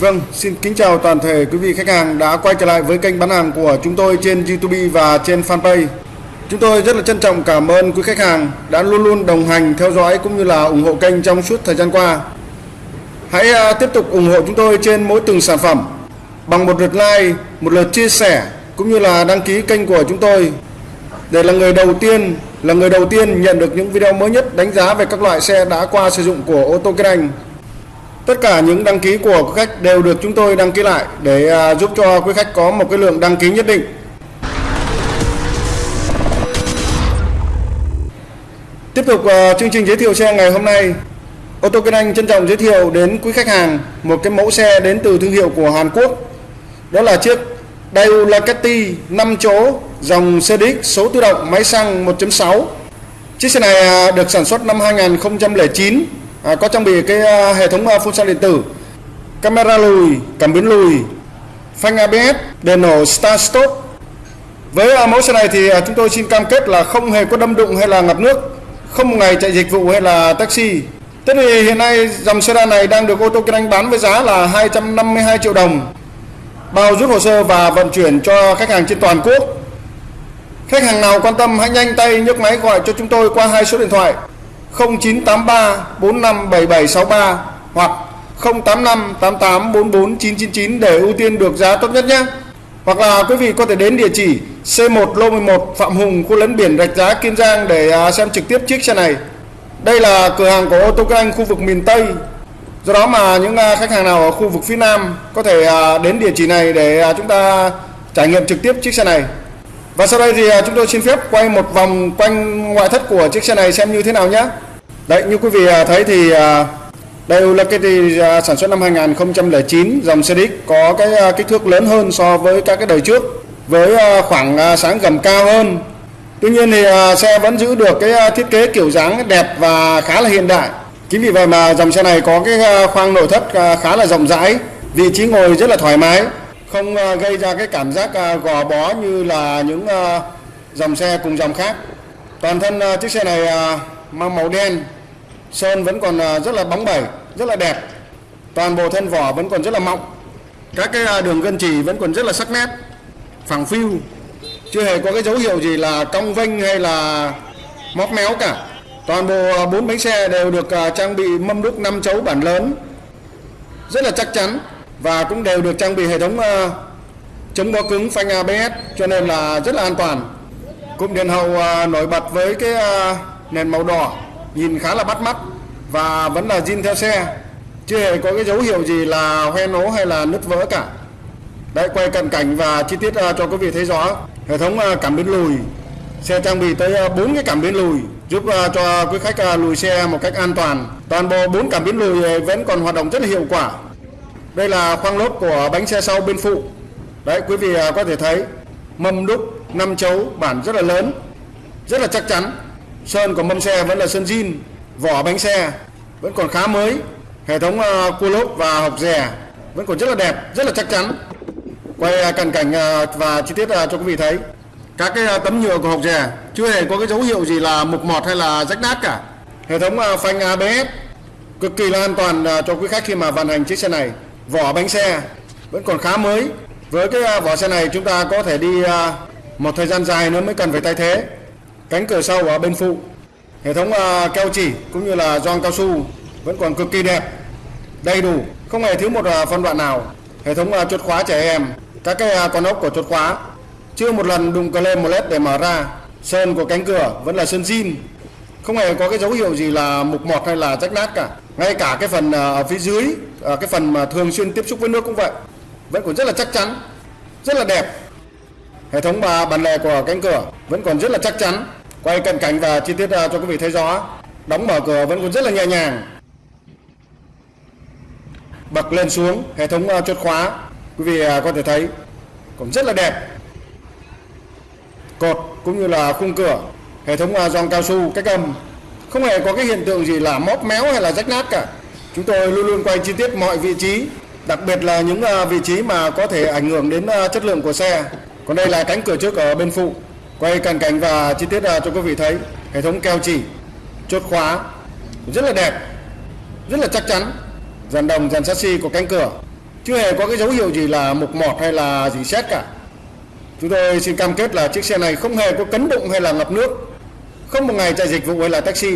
Vâng, xin kính chào toàn thể quý vị khách hàng đã quay trở lại với kênh bán hàng của chúng tôi trên YouTube và trên fanpage. Chúng tôi rất là trân trọng cảm ơn quý khách hàng đã luôn luôn đồng hành theo dõi cũng như là ủng hộ kênh trong suốt thời gian qua. Hãy à, tiếp tục ủng hộ chúng tôi trên mỗi từng sản phẩm bằng một lượt like, một lượt chia sẻ cũng như là đăng ký kênh của chúng tôi để là người đầu tiên là người đầu tiên nhận được những video mới nhất đánh giá về các loại xe đã qua sử dụng của ô tô Kinh Anh. Tất cả những đăng ký của quý khách đều được chúng tôi đăng ký lại để à, giúp cho quý khách có một cái lượng đăng ký nhất định. Tiếp tục à, chương trình giới thiệu xe ngày hôm nay, ô tô Kinh Anh trân trọng giới thiệu đến quý khách hàng một cái mẫu xe đến từ thương hiệu của Hàn Quốc. Đó là chiếc Daewoo Lakati 5 chỗ dòng CDX số tự động máy xăng 1.6. Chiếc xe này à, được sản xuất năm 2009, à, có trang bị cái à, hệ thống à, phun xăng điện tử, camera lùi, cảm biến lùi, phanh ABS, đèn nổ start stop. Với à, mẫu xe này thì à, chúng tôi xin cam kết là không hề có đâm đụng hay là ngập nước, không một ngày chạy dịch vụ hay là taxi. Thế thì hiện nay dòng sedan này đang được ô tô kinh anh bán với giá là 252 triệu đồng bao rút hồ sơ và vận chuyển cho khách hàng trên toàn quốc. Khách hàng nào quan tâm hãy nhanh tay nhấc máy gọi cho chúng tôi qua hai số điện thoại 0983 457763 hoặc 085 88 44 999 để ưu tiên được giá tốt nhất nhé. Hoặc là quý vị có thể đến địa chỉ C1 Lô 11 Phạm Hùng, khu lấn biển Rạch Giá, Kiên Giang để à, xem trực tiếp chiếc xe này. Đây là cửa hàng của ô tô Anh khu vực miền Tây do đó mà những à, khách hàng nào ở khu vực phía Nam có thể à, đến địa chỉ này để chúng ta trải nghiệm trực tiếp chiếc xe này và sau đây thì à, chúng tôi xin phép quay một vòng quanh ngoại thất của chiếc xe này xem như thế nào nhé. Đấy như quý vị à, thấy thì đây là cái sản xuất năm 2009 dòng CDX có cái à, kích thước lớn hơn so với các cái đời trước với khoảng sáng gầm cao hơn. Tuy nhiên thì xe vẫn giữ được cái thiết kế kiểu dáng đẹp và khá là hiện đại. Chính vì vậy mà dòng xe này có cái khoang nội thất khá là rộng rãi, vị trí ngồi rất là thoải mái, không ờ, gây ra cái cảm giác ờ, gò bó như là những ờ, dòng xe cùng dòng khác. Toàn thân chiếc xe này mang màu đen, sơn vẫn còn rất là bóng bẩy, rất là đẹp. Toàn bộ thân vỏ vẫn còn rất là mọng. Các cái đường gân chỉ vẫn còn rất là sắc nét, phẳng phiu, chưa hề có cái dấu hiệu gì là cong vênh hay là móc méo cả. Toàn bộ bốn bánh xe đều được trang bị mâm đúc 5 chấu bản lớn rất là chắc chắn và cũng đều được trang bị hệ thống uh, chống bó cứng phanh ABS cho nên là rất là an toàn. Cụm đèn hậu ờ, nổi bật với cái ờ, nền màu đỏ nhìn khá là bắt mắt và vẫn là zin theo xe chưa hề có cái dấu hiệu gì là hoen ố hay là nứt vỡ cả. Đấy quay cận cảnh và chi tiết cho quý vị thấy rõ. Hệ thống cảm biến lùi xe trang bị tới 4 cái cảm biến lùi giúp uh, cho quý khách uh, lùi xe một cách an toàn. Toàn bộ bốn cảm biến lùi vẫn còn hoạt động rất là hiệu quả. Đây là khoang lốp của bánh xe sau bên phụ. Đấy quý vị à, có thể thấy mâm đúc năm chấu bản rất là lớn, rất là chắc chắn. Sơn của mâm xe vẫn là sơn zin, vỏ bánh xe vẫn còn khá mới. Hệ thống à, cua lốp và hộc rè vẫn còn rất là đẹp, rất là chắc chắn. Quay à, cận cảnh và chi tiết cho quý vị thấy các cái tấm nhựa của học rè chưa hề có cái dấu hiệu gì là mục mọt hay là rách nát cả hệ thống phanh ABS cực kỳ là an toàn cho quý khách khi mà vận hành chiếc xe này vỏ bánh xe vẫn còn khá mới. Với cái à, vỏ xe này chúng ta có thể đi à, một thời gian dài nữa mới cần phải thay thế. Cánh cửa sau ở bên phụ. Hệ thống à, keo chỉ cũng như là gioăng cao su vẫn còn cực kỳ đẹp, đầy đủ. Không hề thiếu một phân đoạn nào. Hệ thống chốt khóa trẻ em, các cái con ốc của chốt khóa. Chưa một lần đụng cờ lên một led để mở ra. Sơn của cánh cửa vẫn là sơn zin. Không hề có cái dấu hiệu gì là mục mọt hay là rách nát cả ngay cả cái phần à, ở phía dưới à, cái phần mà thường xuyên tiếp xúc với nước cũng vậy. Vẫn còn rất là chắc chắn, rất là đẹp. Hệ thống bà bản lề của cánh cửa vẫn còn rất là chắc chắn. Quay cận cảnh và chi tiết à, cho quý vị thấy rõ. Đóng mở cửa vẫn còn rất là nhẹ nhàng. Bật lên xuống, hệ thống chốt khóa. Quý vị có thể thấy cũng rất là đẹp. Cột cũng như là khung cửa. Hệ thống giòn cao su cách âm không hề có cái hiện tượng gì là móp méo hay là rách nát cả. Chúng tôi luôn luôn quay chi tiết mọi vị trí, đặc biệt là những à, vị trí mà có thể ảnh hưởng đến à, chất lượng của xe. Còn đây là cánh cửa trước ở bên phụ. Quay cận cảnh và chi tiết à, cho quý vị thấy. Hệ thống keo chỉ, chốt khóa, rất là đẹp, rất là chắc chắn. Dàn đồng, dàn chassis của cánh cửa. Chưa hề có cái dấu hiệu gì là mục mọt hay là gì xét cả. Chúng tôi xin cam kết là chiếc xe này không hề có cấn đụng hay là ngập nước không một ngày chạy dịch vụ hay là taxi.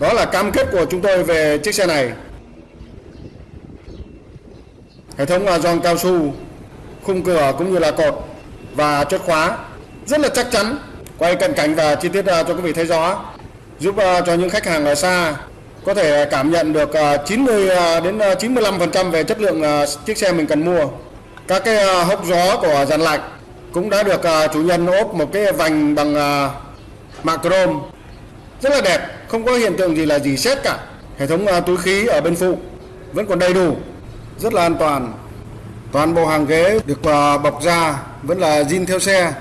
Đó là cam kết của chúng tôi về chiếc xe này. Hệ thống là giòn cao su, khung cửa cũng như là cột và chốt khóa. Rất là chắc chắn. Quay cận cảnh và chi tiết à, cho quý vị thấy rõ. Giúp à, cho những khách hàng ở xa có thể cảm nhận được à, 90 đến 95% về chất lượng chiếc xe mình cần mua. Các cái hốc gió của dàn lạnh cũng đã được chủ nhân ốp một cái vành bằng mạ chrome rất là đẹp, không có hiện tượng gì là gì xét cả. Hệ thống à, túi khí ở bên phụ vẫn còn đầy đủ, rất là an toàn. Toàn bộ hàng ghế được à, bọc da vẫn là zin theo xe,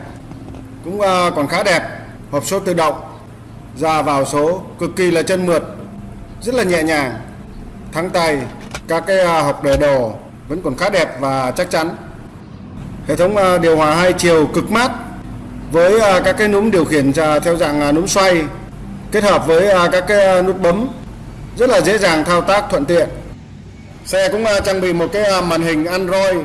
cũng à, còn khá đẹp. Hộp số tự động, ra vào số cực kỳ là chân mượt, rất là nhẹ nhàng. Thắng tay, các cái hộp để đồ vẫn còn khá đẹp và chắc chắn. Hệ thống điều hòa hai chiều cực mát với à, các cái núm điều khiển theo dạng à, núm xoay kết hợp với à, các cái nút bấm rất là dễ dàng thao tác thuận tiện. Xe cũng trang bị một cái màn hình Android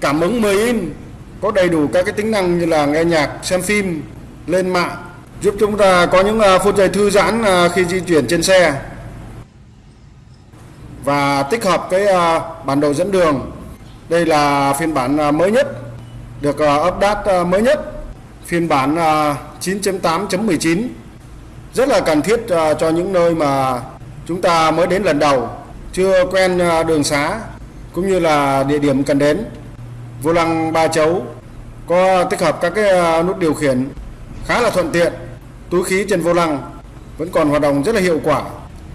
cảm ứng 10 in có đầy đủ các cái tính năng như là nghe nhạc, xem phim, lên mạng giúp chúng ta có những phút giây thư giãn khi di chuyển trên xe. Và tích hợp cái bản đồ dẫn đường. Đây là phiên bản mới nhất được update mới nhất phiên bản à, 9.8.19 rất là cần thiết à, cho những nơi mà chúng ta mới đến lần đầu, chưa quen à, đường xá, cũng như là địa điểm cần đến. Vô lăng, ba chấu có tích hợp các cái nút điều khiển khá là thuận tiện. Túi khí trên vô lăng vẫn còn hoạt động rất là hiệu quả.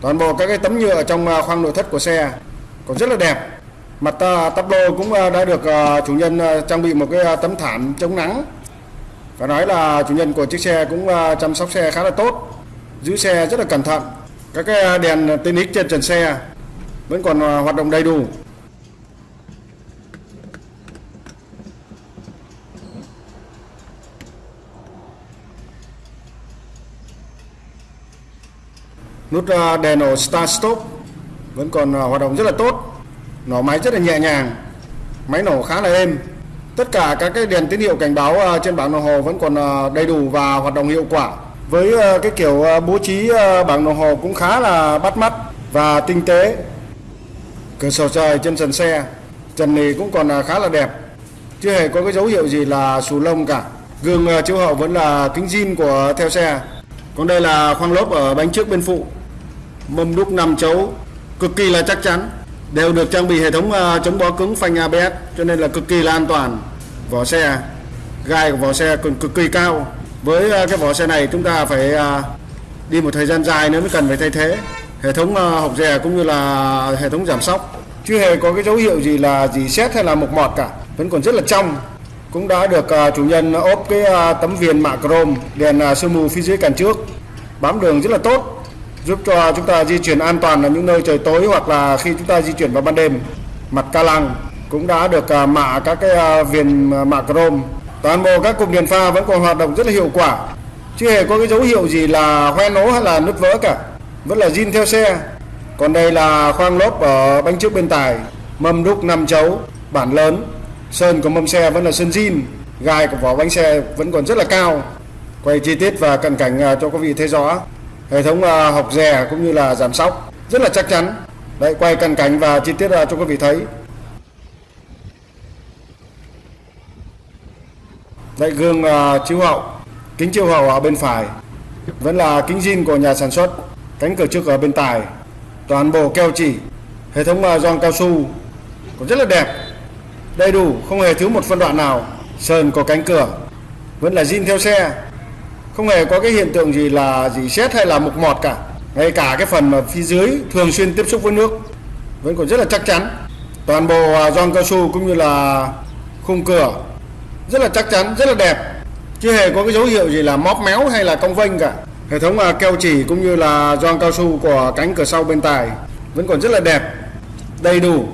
Toàn bộ các cái tấm nhựa trong khoang nội thất của xe còn rất là đẹp. Mặt tắp lô cũng đã được chủ nhân trang bị một cái tấm thảm chống nắng phải nói là chủ nhân của chiếc xe cũng à, chăm sóc xe khá là tốt, giữ xe rất là cẩn thận. Các cái à, đèn tin ích trên trần xe vẫn còn à, hoạt động đầy đủ. Nút đèn nổ start stop vẫn còn hoạt động rất là tốt. Nổ máy rất là nhẹ nhàng, máy nổ khá là êm tất cả các cái đèn tín hiệu cảnh báo ờ, trên bảng đồng hồ vẫn còn ờ, đầy đủ và hoạt động hiệu quả. Với ờ, cái kiểu bố trí bảng đồng hồ cũng khá là bắt mắt và tinh tế. Cửa sổ trời trên sàn xe, trần này cũng còn khá là đẹp. Chưa hề có cái dấu hiệu gì là xù lông cả. Gương chiếu hậu vẫn là kính zin của theo xe. Còn đây là khoang lốp ở bánh trước bên phụ. Mâm đúc 5 chấu, cực kỳ là chắc chắn đều được trang bị hệ thống ờ, chống bó cứng phanh ABS cho nên là cực kỳ là an toàn. Vỏ xe gai của vỏ xe còn cực kỳ cao. Với ờ, cái vỏ xe này chúng ta phải ờ, đi một thời gian dài nữa mới cần phải thay thế. Hệ thống hộc rè cũng như là hệ thống giảm sóc. Chưa hề có cái dấu hiệu gì là gì xét hay là mục mọt cả vẫn còn rất là trong. Cũng đã được uh, chủ nhân ốp cái uh, tấm viền mạ chrome đèn uh, sương mù phía dưới cản trước. Bám đường rất là tốt giúp cho chúng ta di chuyển an toàn ở những nơi trời tối hoặc là khi chúng ta di chuyển vào ban đêm. Mặt ca lăng cũng đã được à, mạ các cái à, viền à, mạ chrome. Toàn bộ các cụm đèn pha vẫn còn hoạt động rất là hiệu quả. Chưa hề có cái dấu hiệu gì là hoe nố hay là nứt vỡ cả. Vẫn là zin theo xe. Còn đây là khoang lốp ở bánh trước bên tài. Mâm đúc 5 chấu, bản lớn. Sơn của mâm xe vẫn là sơn zin. Gai của vỏ bánh xe vẫn còn rất là cao. Quay chi tiết và cận cảnh cho quý vị thấy rõ hệ thống ờ, học rè cũng như là giảm sóc rất là chắc chắn. Đấy quay cận cảnh và chi tiết à, cho quý vị thấy. Đây gương ờ, chiếu hậu kính chiếu hậu ở bên phải. Vẫn là kính zin của nhà sản xuất cánh cửa trước ở bên tài. Toàn bộ keo chỉ hệ thống gioăng cao su cũng rất là đẹp. Đầy đủ không hề thiếu một phân đoạn nào. Sơn có cánh cửa vẫn là zin theo xe không hề có cái hiện tượng gì là gì xét hay là mục mọt cả. Ngay cả cái phần mà phía dưới thường xuyên tiếp xúc với nước vẫn còn rất là chắc chắn. Toàn bộ à, gioăng cao su cũng như là khung cửa rất là chắc chắn, rất là đẹp. Chưa hề có cái dấu hiệu gì là móp méo hay là cong vênh cả. Hệ thống à, keo chỉ cũng như là gioăng cao su của cánh cửa sau bên tài vẫn còn rất là đẹp, đầy đủ.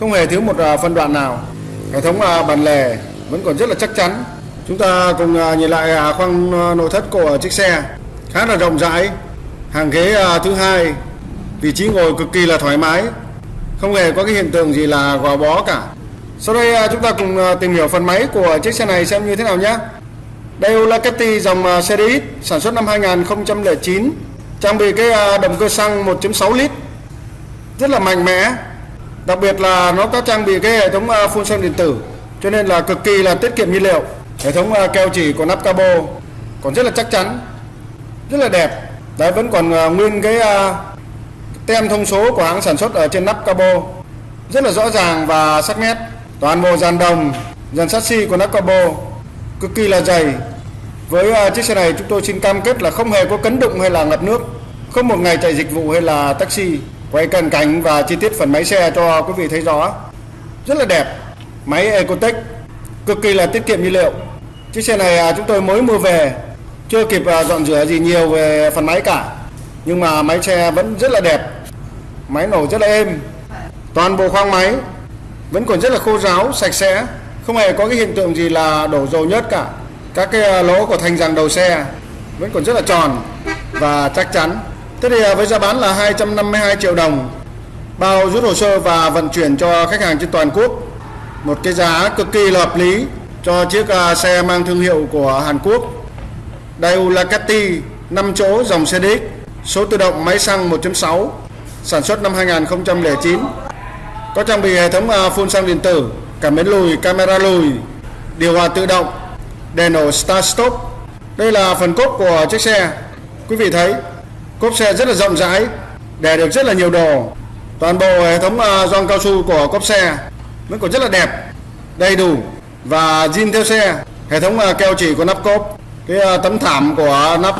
Không hề thiếu một à, phân đoạn nào. Hệ thống bàn lề vẫn còn rất là chắc chắn chúng ta cùng à, nhìn lại à, khoang à, nội thất của chiếc xe. Khá là rộng rãi. Hàng ghế thứ hai. Vị trí ngồi cực kỳ là thoải mái. Không hề có cái hiện tượng gì là gò bó cả. Sau đây chúng ta cùng tìm hiểu phần máy của chiếc xe này xem như thế nào nhé. Đây là Ducati dòng series sản xuất năm 2009 trang bị cái động cơ xăng 1.6 lít. Rất là mạnh mẽ. Đặc biệt là nó có trang bị cái hệ thống phun xăng điện tử, cho nên là cực kỳ là tiết kiệm nhiên liệu hệ thống ờ, keo chỉ của nắp cabo còn rất là chắc chắn, rất là đẹp. Đấy, vẫn còn ờ, nguyên cái ờ, tem thông số của hãng sản xuất ở trên nắp cabo. Rất là rõ ràng và sắc nét. Toàn bộ dàn đồng, dàn chassis của nắp cabo, cực kỳ là dày. Với chiếc xe này chúng tôi xin cam kết là không hề có cấn đụng hay là ngập nước, không một ngày chạy dịch vụ hay là taxi. Quay cận cảnh và chi tiết phần máy xe cho quý vị thấy rõ. Rất là đẹp. Máy Ecotech cực kỳ là tiết kiệm nhiên liệu chiếc xe này à, chúng tôi mới mua về. Chưa kịp à, dọn rửa gì nhiều về phần máy cả. Nhưng mà máy xe vẫn rất là đẹp. Máy nổ rất là êm. Toàn bộ khoang máy vẫn còn rất là khô ráo, sạch sẽ. Không hề có cái hiện tượng gì là đổ dầu nhớt cả. Các cái à, lỗ của thành rằng đầu xe vẫn còn rất là tròn và chắc chắn. Thế thì với giá bán là 252 triệu đồng. Bao rút hồ sơ và vận chuyển cho khách hàng trên toàn quốc. Một cái giá cực kỳ là hợp lý cho chiếc à, xe mang thương hiệu của Hàn Quốc. Daewoo Lakati 5 chỗ dòng xe DX số tự động máy xăng 1.6 sản xuất năm 2009 có trang bị hệ thống à, phun xăng điện tử cảm biến lùi, camera lùi, điều hòa tự động, đèn nổ start stop. Đây là phần cốp của chiếc xe. Quý vị thấy, cốp xe rất là rộng rãi để được rất là nhiều đồ. Toàn bộ hệ thống à, gioăng cao su của cốp xe vẫn còn rất là đẹp, đầy đủ và zin theo xe, hệ thống à, keo chỉ của nắp cốp cái à, tấm thảm của nắp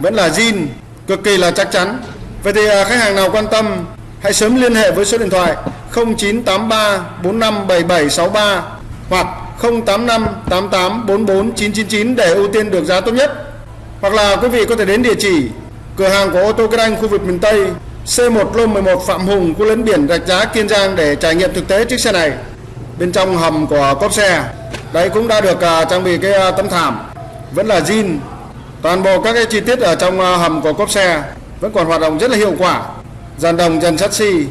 vẫn là zin, cực kỳ là chắc chắn Vậy thì à, khách hàng nào quan tâm, hãy sớm liên hệ với số điện thoại 0983 457763 hoặc 085 88 44 999 để ưu tiên được giá tốt nhất. Hoặc là quý vị có thể đến địa chỉ cửa hàng của ô tô Kinh Anh khu vực miền Tây C1 Lô 11 Phạm Hùng, khu lấn biển, Rạch Giá, Kiên Giang để trải nghiệm thực tế chiếc xe này. Bên trong hầm của cốp xe. Đây cũng đã được à, trang bị cái à, tấm thảm. Vẫn là zin. Toàn bộ các cái chi tiết ở trong à, hầm của cốp xe vẫn còn hoạt động rất là hiệu quả. Dàn đồng, dàn sắt xi,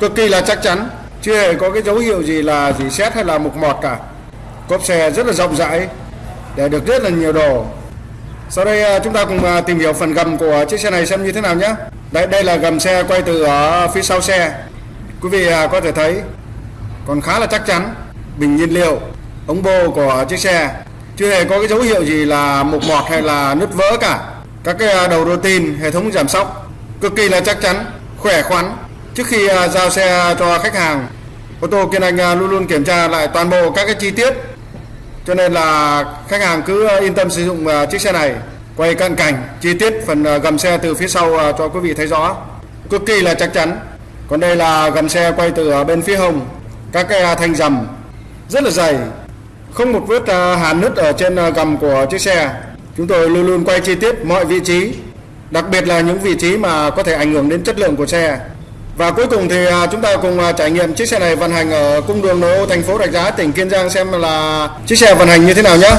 cực kỳ là chắc chắn. Chưa hề có cái dấu hiệu gì là gì xét hay là mục mọt cả. Cốp xe rất là rộng rãi, để được rất là nhiều đồ. Sau đây chúng ta cùng tìm hiểu phần gầm của chiếc xe này xem như thế nào nhé. Đây đây là gầm xe quay từ ở phía sau xe. Quý vị có thể thấy còn khá là chắc chắn, bình nhiên liệu, ống bô của chiếc xe chưa hề có cái dấu hiệu gì là mục mọt hay là nứt vỡ cả. Các cái à, đầu đầu tin, hệ thống giảm sóc, cực kỳ là chắc chắn, khỏe khoắn. Trước khi à, giao xe cho khách hàng, ô tô kiên anh à, luôn luôn kiểm tra lại toàn bộ các cái chi tiết. Cho nên là khách hàng cứ yên tâm sử dụng chiếc xe này, quay cận cảnh, chi tiết phần gầm xe từ phía sau cho quý vị thấy rõ. Cực kỳ là chắc chắn. Còn đây là gầm xe quay từ bên phía hồng các cái à, thanh rầm rất là dày không một vết à, hàn nứt ở trên à, gầm của chiếc xe Chúng tôi luôn luôn quay chi tiết mọi vị trí, đặc biệt là những vị trí mà có thể ảnh hưởng đến chất lượng của xe. Và cuối cùng thì chúng ta cùng trải nghiệm chiếc xe này vận hành ở cung đường nội ô thành phố Rạch Giá, tỉnh Kiên Giang xem là chiếc xe vận hành như thế nào nhé.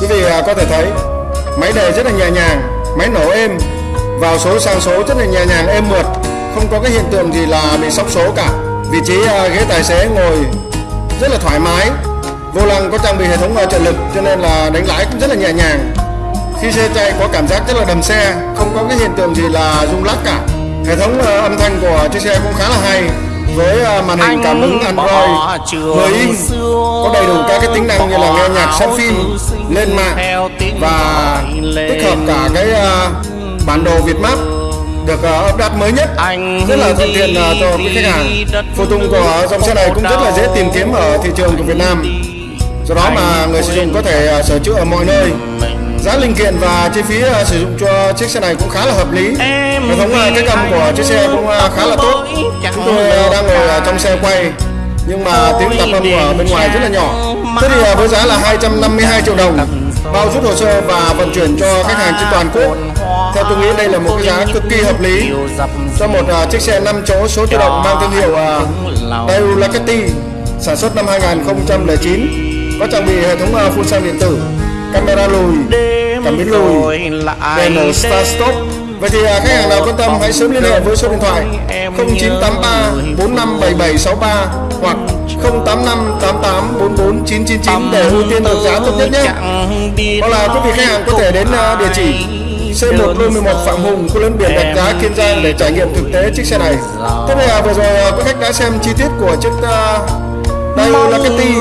Quý vị có thể thấy máy đề rất là nhẹ nhàng, máy nổ êm, vào số sang số rất là nhẹ nhàng êm mượt, không có cái hiện tượng gì là bị sóc số cả. Vị trí ghế tài xế ngồi rất là thoải mái, vô lăng có trang bị hệ thống trợ lực cho nên là đánh lái cũng rất là nhẹ nhàng. Khi xe chạy có cảm giác rất là đầm xe không có cái hiện tượng gì là rung lắc cả. Hệ thống uh, âm thanh của chiếc xe cũng khá là hay với màn hình cảm ứng Android. 10 inch có đầy đủ các cái tính năng như là nghe nhạc xem phim lên mạng và tích hợp cả cái bản đồ Việt Map được uh, update mới nhất. Rất là thuận tiện uh, cho quý khách hàng. phụ tùng của dòng xe này cũng rất là dễ tìm kiếm ở thị trường của Việt Nam. Do đó mà người sử dụng có thể uh, sửa chữa ở mọi nơi. giá linh kiện và chi phí uh, sử dụng cho chiếc xe này cũng khá là hợp lý. Hệ thống uh, cái gầm của chiếc xe cũng uh, khá là tốt. chúng tôi uh, đang ngồi uh, trong xe quay nhưng mà tiếng tạp âm ở bên ngoài rất là nhỏ. Thế thì với giá là 252 triệu đồng. Bao rút hồ sơ và vận chuyển cho khách hàng trên toàn quốc theo tôi nghĩ đây là một cái giá cực kỳ hợp lý. Cho một uh, chiếc xe 5 chỗ số tự động mang thương hiệu uh, Daewoo sản xuất năm 2009 có trang bị hệ thống uh, phun xăng điện tử camera lùi cảm biến lùi đèn start stop. Vậy thì khách hàng nào quan tâm hãy sớm liên hệ với số điện thoại 0983 457763 hoặc 0858844999 để ưu tiên được giá tốt nhất nhé. Hoặc là quý vị khách hàng có thể đến địa chỉ C1 lô 11 Phạm Hùng, khu lớn biển Rạch Giá, Kiên Giang để trải nghiệm thực tế chiếc xe này. Bây giờ vừa rồi à, quý khách đã xem chi tiết của chiếc uh, Daewoo Ducati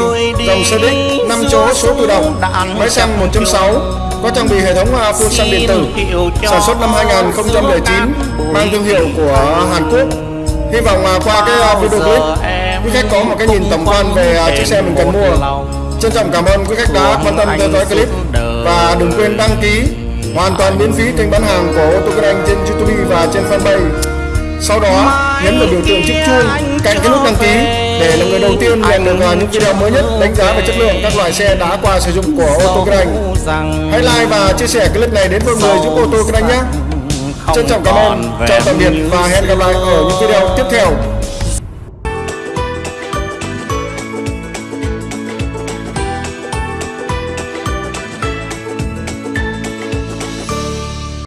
dòng xe đích 5 chỗ số tự động, máy xăng 1.6, có trang bị hệ thống uh, phun xăng điện tử, sản xuất năm 2009, mang thương hiệu của Hàn Quốc. Hy vọng uh, qua cái video clip, quý khách có một cái nhìn tổng quan về chiếc xe mình cần mua. Trân trọng cảm ơn quý khách đã quan tâm theo dõi clip và đừng quên đăng ký hoàn toàn miễn phí kênh bán hàng của ô tô Kinh Anh trên YouTube và trên fanpage. Sau đó nhấn vào biểu tượng chiếc chuông cạnh cái nút đăng ký để là người đầu tiên nhận được à, những video mới nhất đánh giá về chất lượng các loại xe đã qua sử dụng của ô tô Kinh Anh. Hãy like và chia sẻ clip này đến mọi người giúp ô tô Kinh Anh nhé. Trân trọng cảm ơn, chào tạm biệt và hẹn gặp lại ở những video tiếp theo.